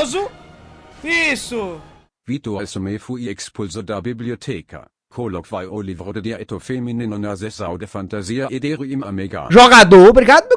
Famoso? Isso! Vitor assumé fui expulso da biblioteca. Coloquei o livro de eto feminino na sessão de fantasia e deru im amiga. Jogador, obrigado,